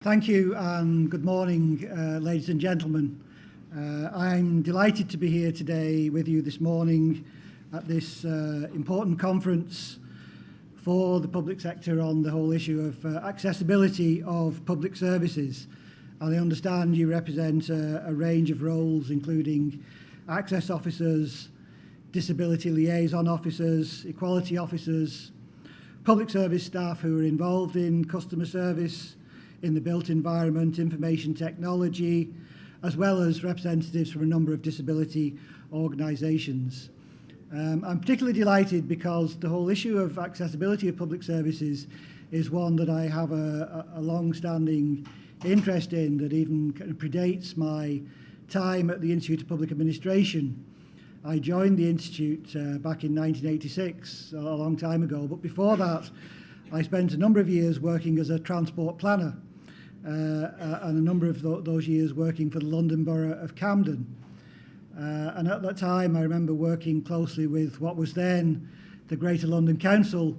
Thank you and good morning, uh, ladies and gentlemen. Uh, I'm delighted to be here today with you this morning at this uh, important conference for the public sector on the whole issue of uh, accessibility of public services. And I understand you represent a, a range of roles, including access officers, disability liaison officers, equality officers, public service staff who are involved in customer service, in the built environment, information technology, as well as representatives from a number of disability organisations. Um, I'm particularly delighted because the whole issue of accessibility of public services is one that I have a, a, long-standing interest in that even predates my time at the Institute of Public Administration. I joined the Institute uh, back in 1986, a long time ago, but before that I spent a number of years working as a transport planner Uh, uh, and a number of th those years working for the London Borough of Camden. Uh, and at that time, I remember working closely with what was then the Greater London Council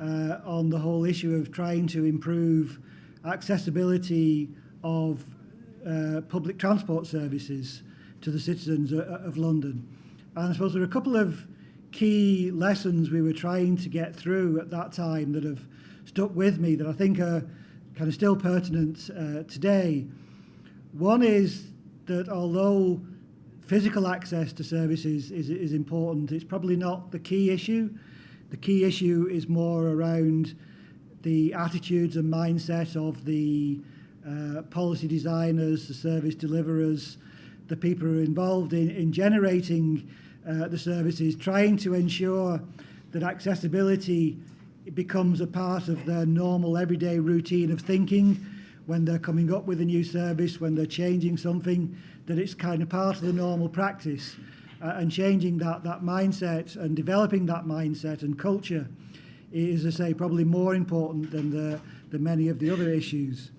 uh, on the whole issue of trying to improve accessibility of uh, public transport services to the citizens of London. And I suppose there are a couple of key lessons we were trying to get through at that time that have stuck with me that I think are kind of still pertinent uh, today. One is that although physical access to services is, is important, it's probably not the key issue. The key issue is more around the attitudes and mindset of the uh, policy designers, the service deliverers, the people who are involved in, in generating uh, the services, trying to ensure that accessibility it becomes a part of their normal everyday routine of thinking when they're coming up with a new service, when they're changing something, that it's kind of part of the normal practice. Uh, and changing that, that mindset and developing that mindset and culture is, as I say, probably more important than, the, the many of the other issues.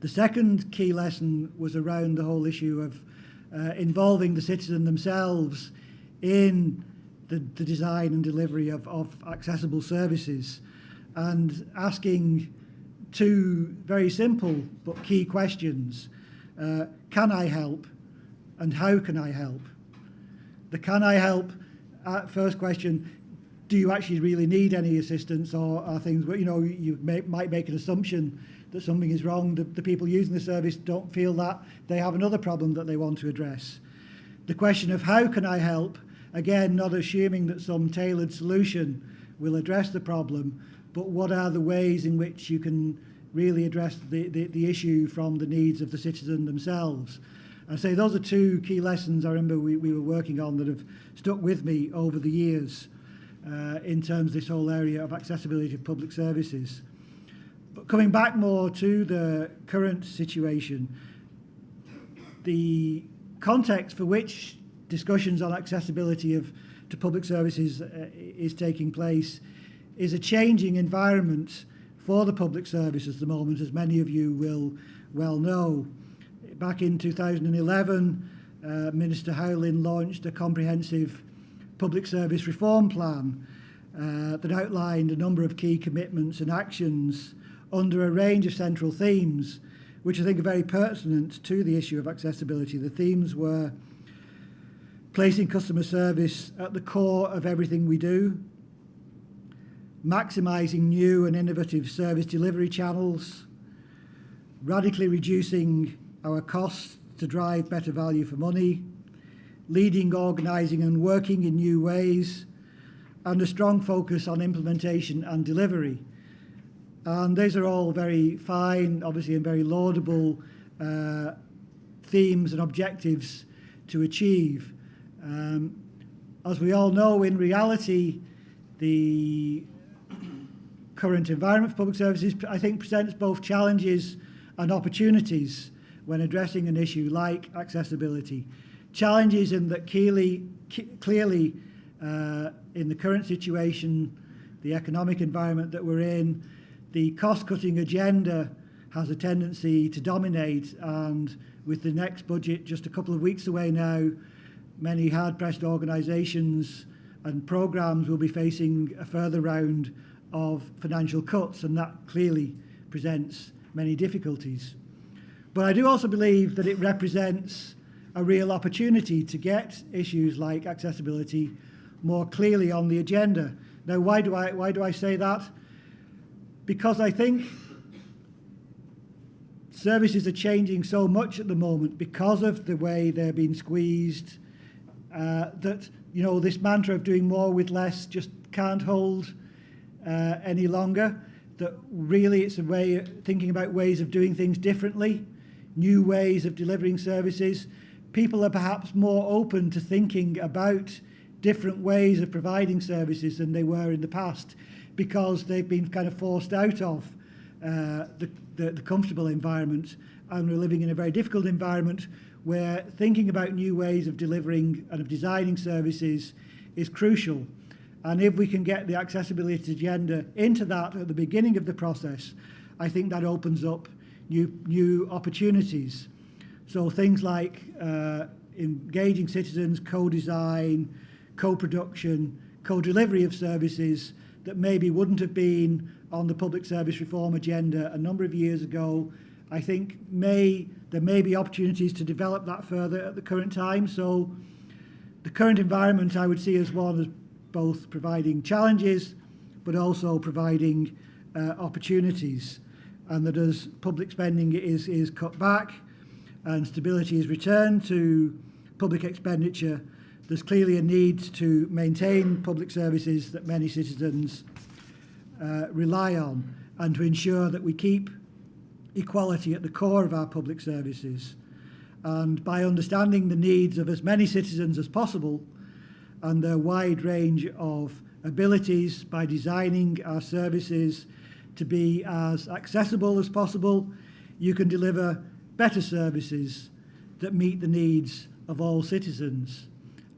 The second key lesson was around the whole issue of uh, involving the citizen themselves in the, the design and delivery of, of accessible services and asking two very simple but key questions. Uh, can I help and how can I help? The can I help uh, first question, do you actually really need any assistance or are things you know you may, might make an assumption that something is wrong, the, the people using the service don't feel that, they have another problem that they want to address. The question of how can I help Again, not assuming that some tailored solution will address the problem, but what are the ways in which you can really address the, the, the issue from the needs of the citizen themselves. I say those are two key lessons I remember we, we were working on that have stuck with me over the years uh, in terms of this whole area of accessibility of public services. But coming back more to the current situation, the context for which discussions on accessibility of, to public services uh, is taking place is a changing environment for the public service at the moment, as many of you will well know. Back in 2011, uh, Minister Howlin launched a comprehensive public service reform plan uh, that outlined a number of key commitments and actions under a range of central themes, which I think are very pertinent to the issue of accessibility. The themes were uh, placing customer service at the core of everything we do, maximising new and innovative service delivery channels, radically reducing our costs to drive better value for money, leading, organising and working in new ways, and a strong focus on implementation and delivery. And these are all very fine, obviously, and very laudable uh, themes and objectives to achieve. Um, as we all know, in reality, the current environment for public services, I think, presents both challenges and opportunities when addressing an issue like accessibility. Challenges in that clearly, clearly uh, in the current situation, the economic environment that we're in, the cost-cutting agenda has a tendency to dominate and with the next budget just a couple of weeks away now, many hard-pressed organisations and programmes will be facing a further round of financial cuts and that clearly presents many difficulties. But I do also believe that it represents a real opportunity to get issues like accessibility more clearly on the agenda. Now, why do I, why do I say that? Because I think services are changing so much at the moment because of the way they're being squeezed uh, that you know this mantra of doing more with less just can't hold uh, any longer that really it's a way of thinking about ways of doing things differently new ways of delivering services. People are perhaps more open to thinking about different ways of providing services than they were in the past because they've been kind of forced out of uh, the, the, the comfortable environment and we're living in a very difficult environment where thinking about new ways of delivering and of designing services is crucial. And if we can get the accessibility agenda into that at the beginning of the process, I think that opens up new, new opportunities. So things like uh, engaging citizens, co-design, co-production, co-delivery of services that maybe wouldn't have been on the public service reform agenda a number of years ago. I think may there may be opportunities to develop that further at the current time. So the current environment I would see as one as both providing challenges but also providing uh, opportunities and that as public spending is, is cut back and stability is returned to public expenditure, there's clearly a need to maintain public services that many citizens uh, rely on and to ensure that we keep equality at the core of our public services. And by understanding the needs of as many citizens as possible and their wide range of abilities by designing our services to be as accessible as possible, you can deliver better services that meet the needs of all citizens.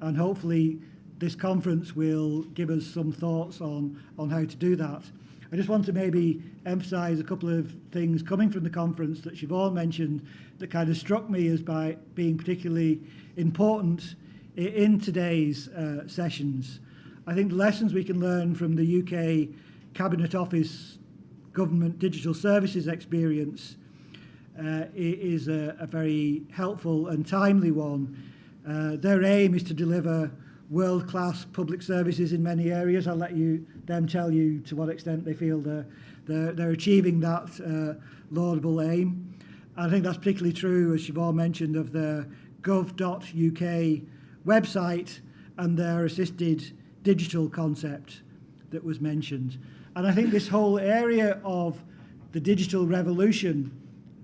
And hopefully this conference will give us some thoughts on, on how to do that. I just want to maybe emphasise a couple of things coming from the conference that Siobhan mentioned that kind of struck me as by being particularly important in today's uh, sessions. I think the lessons we can learn from the UK Cabinet Office Government Digital Services experience uh, is a, a very helpful and timely one. Uh, their aim is to deliver world-class public services in many areas. I'll let you them tell you to what extent they feel they're, they're, they're achieving that uh, laudable aim. I think that's particularly true, as Siobhan mentioned, of the gov.uk website and their assisted digital concept that was mentioned. And I think this whole area of the digital revolution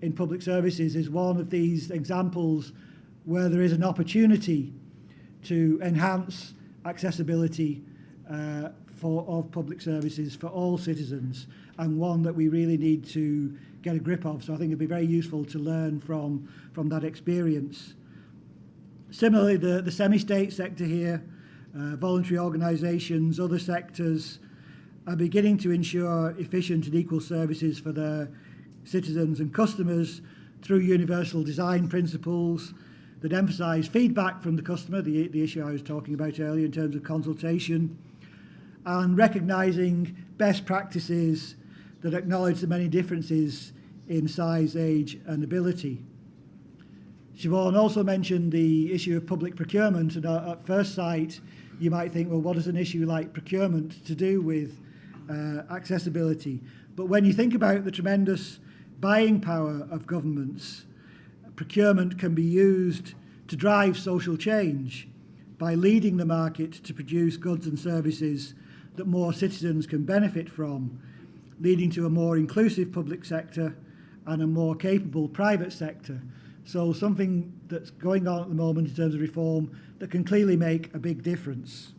in public services is one of these examples where there is an opportunity to enhance accessibility uh, for, of public services for all citizens and one that we really need to get a grip of. So I think it'd be very useful to learn from, from that experience. Similarly, the, the semi-state sector here, uh, voluntary organisations, other sectors are beginning to ensure efficient and equal services for their citizens and customers through universal design principles, that emphasise feedback from the customer, the, the issue I was talking about earlier in terms of consultation, and recognising best practices that acknowledge the many differences in size, age and ability. Siobhan also mentioned the issue of public procurement and uh, at first sight you might think, well, what does an issue like procurement to do with uh, accessibility? But when you think about the tremendous buying power of governments, procurement can be used to drive social change by leading the market to produce goods and services that more citizens can benefit from, leading to a more inclusive public sector and a more capable private sector. So something that's going on at the moment in terms of reform that can clearly make a big difference.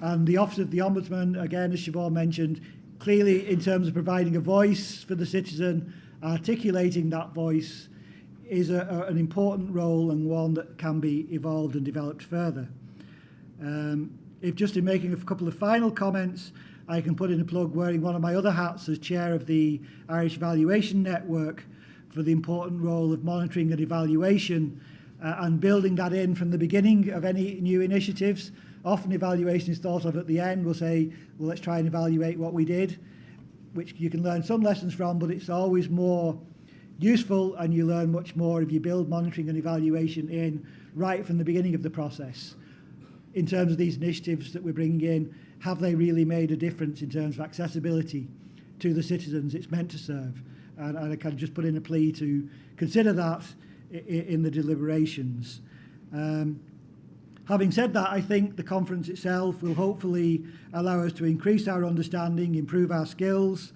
And the Office of the Ombudsman, again, as Siobhan mentioned, clearly in terms of providing a voice for the citizen articulating that voice is a, a, an important role and one that can be evolved and developed further. Um, if just in making a couple of final comments, I can put in a plug wearing one of my other hats as chair of the Irish Valuation Network for the important role of monitoring and evaluation uh, and building that in from the beginning of any new initiatives. Often evaluation is thought of at the end. We'll say, well, let's try and evaluate what we did. Which you can learn some lessons from, but it's always more useful and you learn much more if you build monitoring and evaluation in right from the beginning of the process. In terms of these initiatives that we're bringing in, have they really made a difference in terms of accessibility to the citizens it's meant to serve? And, and I can just put in a plea to consider that i- i- in the deliberations. Um, Having said that, I think the conference itself will hopefully allow us to increase our understanding, improve our skills,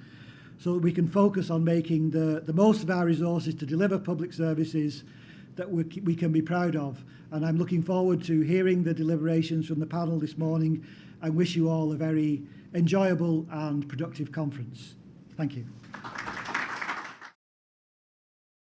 so that we can focus on making the, the most of our resources to deliver public services that we, we can be proud of. And I'm looking forward to hearing the deliberations from the panel this morning and wish you all a very enjoyable and productive conference. Thank you.